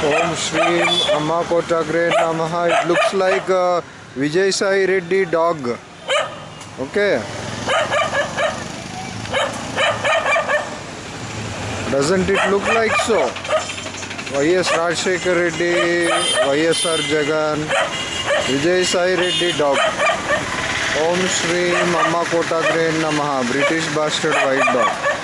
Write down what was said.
Shri Amma Kotagre Namaha. It looks like a Vijay Sai Reddy dog. Okay. Doesn't it look like so? YS Rajshekar Reddy, YSR Jagan, Vijay Sai Reddy dog. Om Shri Amma Kotagre Namaha. British bastard white dog.